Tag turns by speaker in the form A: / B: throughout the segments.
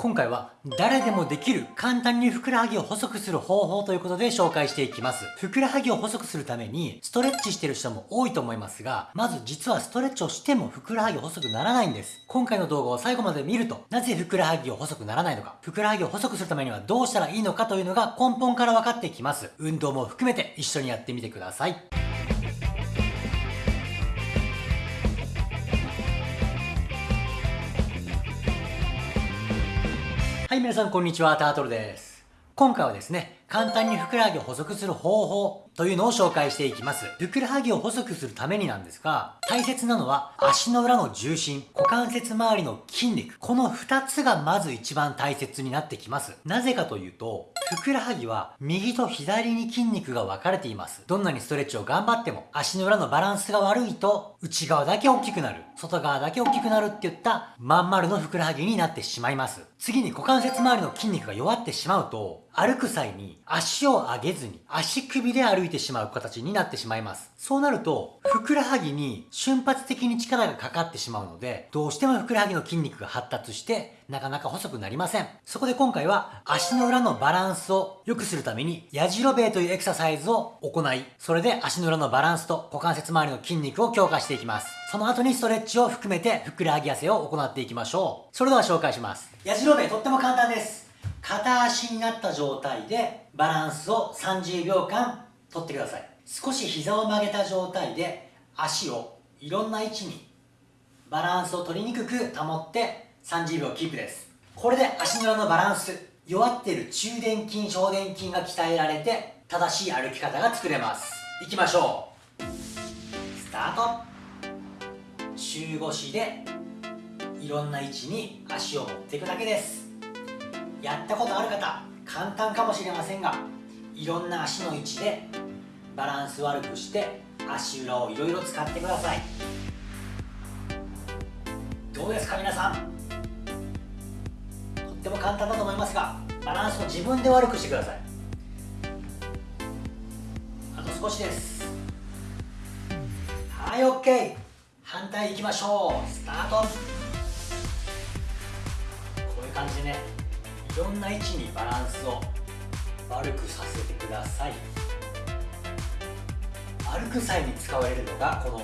A: 今回は誰でもできる簡単にふくらはぎを細くする方法ということで紹介していきます。ふくらはぎを細くするためにストレッチしてる人も多いと思いますが、まず実はストレッチをしてもふくらはぎ細くならないんです。今回の動画を最後まで見ると、なぜふくらはぎを細くならないのか、ふくらはぎを細くするためにはどうしたらいいのかというのが根本から分かってきます。運動も含めて一緒にやってみてください。はい、皆さんこんにちは、タートルです。今回はですね、簡単にふくらはぎを細くする方法というのを紹介していきます。ふくらはぎを細くするためになんですが、大切なのは足の裏の重心、股関節周りの筋肉、この2つがまず一番大切になってきます。なぜかというと、ふくらはぎは右と左に筋肉が分かれています。どんなにストレッチを頑張っても足の裏のバランスが悪いと内側だけ大きくなる、外側だけ大きくなるっていったまん丸のふくらはぎになってしまいます。次に股関節周りの筋肉が弱ってしまうと歩く際に足を上げずに足首で歩いてしまう形になってしまいます。そうなると、ふくらはぎに瞬発的に力がかかってしまうので、どうしてもふくらはぎの筋肉が発達して、なかなか細くなりません。そこで今回は足の裏のバランスを良くするために、やじろべえというエクササイズを行い、それで足の裏のバランスと股関節周りの筋肉を強化していきます。その後にストレッチを含めてふくらはぎ痩せを行っていきましょう。それでは紹介します。やじろべえとっても簡単です。片足になった状態でバランスを30秒間取ってください。少し膝を曲げた状態で足をいろんな位置にバランスを取りにくく保って30秒キープです。これで足の裏のバランス弱ってる中殿筋小殿筋が鍛えられて正しい歩き方が作れます。いきましょう。スタート。中腰でいろんな位置に足を持っていくだけです。やったことある方簡単かもしれませんがいろんな足の位置でバランス悪くして足裏をいろいろ使ってください。どうですか皆さん？とっても簡単だと思いますがバランスを自分で悪くしてください。あと少しです。はい OK 反対いきましょう。スタート。こういう感じでね。いろんな位置にバランスを悪くさせてください。歩く際に使われるのがこの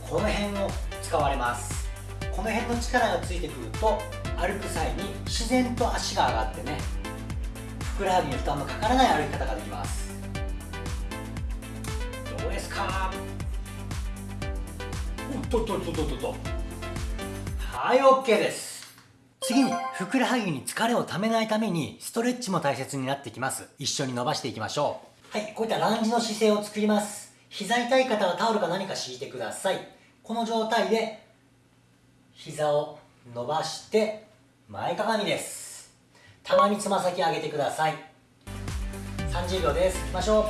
A: この辺を使われます。この辺の力がついてくると歩く際に自然と足が上がってねふくらはぎに負担のかからない歩き方ができます。どうですか？おっとっとっとっとっと。はい OK です次に、ふくらはぎに疲れをためないために、ストレッチも大切になってきます。一緒に伸ばしていきましょう。はい、こういったランジの姿勢を作ります。膝痛い方はタオルか何か敷いてください。この状態で、膝を伸ばして、前かがみです。たまにつま先上げてください。30秒です。いきましょう。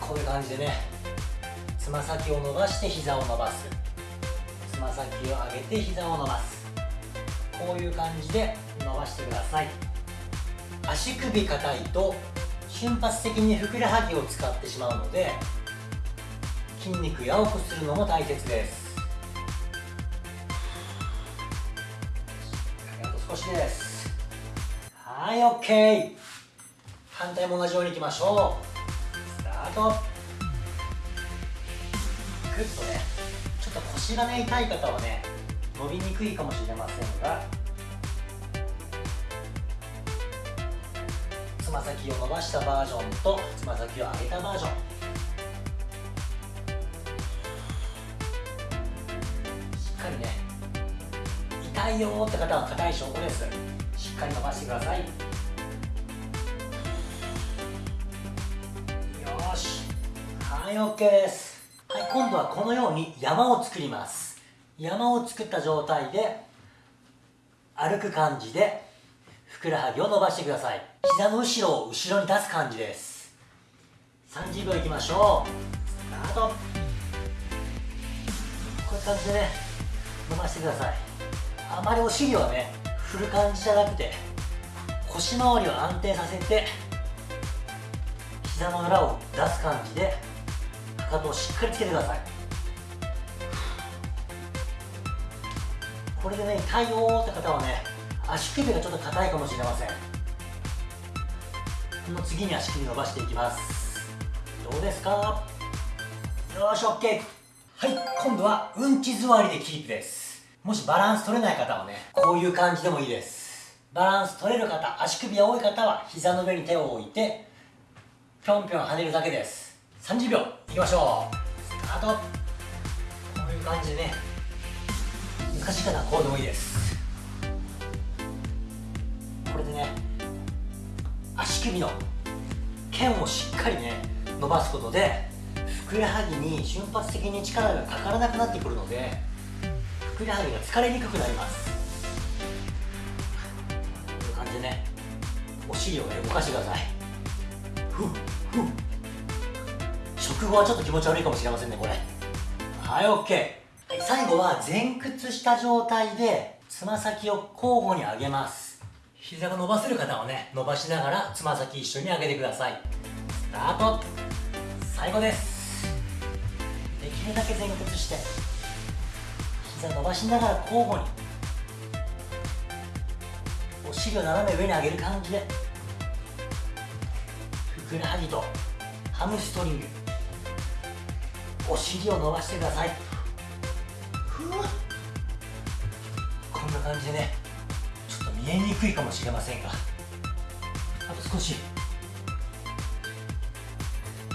A: こういう感じでね、つま先を伸ばして膝を伸ばす。ま先を上げて膝を伸ばす。こういう感じで伸ばしてください。足首硬いと瞬発的にふくらはぎを使ってしまうので筋肉やわくするのも大切です。あと少しです。はい OK 反対も同じようにいきましょう。スタート。グッとね。っと腰がね痛い方はね伸びにくいかもしれませんが。つま先を伸ばしたバージョンとつま先を上げたバージョン。しっかりね痛いよって方は硬い証拠です。しっかり伸ばしてください。よし。はい OK です。はい、今度はこのように山を作ります。山を作った状態で歩く感じでふくらはぎを伸ばしてください。膝の後ろを後ろに出す感じです。30秒いきましょう。スタート。こういう感じでね伸ばしてください。あまりお尻はね振る感じじゃなくて腰回りを安定させて膝の裏を出す感じでかかとをしっかりつけてください。これでね痛いよって方はね足首がちょっと硬いかもしれません。この次に足首伸ばしていきます。どうですか？よし OK はい今度はうんち座りでキープです。もしバランス取れない方はねこういう感じでもいいです。バランス取れる方足首が多い方は膝の上に手を置いてぴょんぴょん跳ねるだけです。30秒いきましょう。スタート。こういう感じでね。難しい方はこうでもいいです。これでね足首の腱をしっかりね伸ばすことでふくらはぎに瞬発的に力がかからなくなってくるのでふくらはぎが疲れにくくなります。こういう感じでねお尻をね動かしてください。ふっふっ。食後はちょっと気持ち悪いかもしれませんねこれ。はい OK 最後は前屈した状態でつま先を交互に上げます。膝が伸ばせる方はね伸ばしながらつま先一緒に上げてください。スタート。最後です。できるだけ前屈して膝伸ばしながら交互にお尻を斜め上に上げる感じでふくらはぎとハムストリング。お尻を伸ばしてください。ふうこんな感じでねちょっと見えにくいかもしれませんが。あと少し。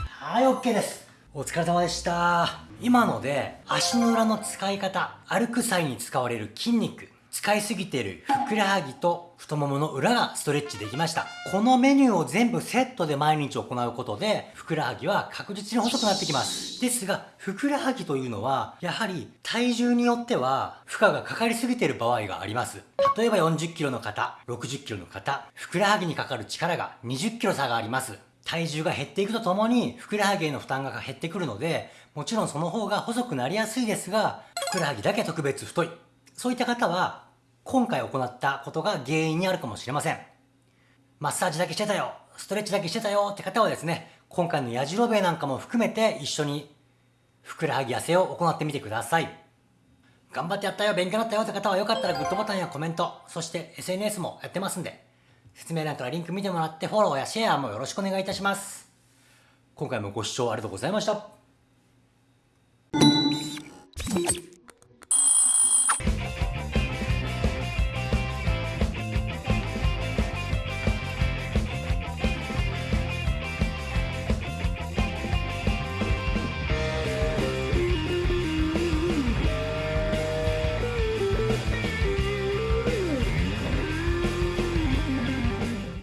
A: はい OK です。お疲れ様でした。今ので足の裏の使い方歩く際に使われる筋肉。使いすぎているふくらはぎと太ももの裏がストレッチできました。このメニューを全部セットで毎日行うことで、ふくらはぎは確実に細くなってきます。ですが、ふくらはぎというのは、やはり体重によっては負荷がかかりすぎている場合があります。例えば40キロの方、60キロの方、ふくらはぎにかかる力が20キロ差があります。体重が減っていくとともに、ふくらはぎへの負担が減ってくるので、もちろんその方が細くなりやすいですが、ふくらはぎだけ特別太い。そういった方は、今回行ったことが原因にあるかもしれません。マッサージだけしてたよ、ストレッチだけしてたよって方はですね、今回のやじろべえなんかも含めて一緒にふくらはぎ痩せを行ってみてください。頑張ってやったよ、勉強になったよって方はよかったらグッドボタンやコメント、そして SNS もやってますんで、説明欄からリンク見てもらってフォローやシェアもよろしくお願いいたします。今回もご視聴ありがとうございました。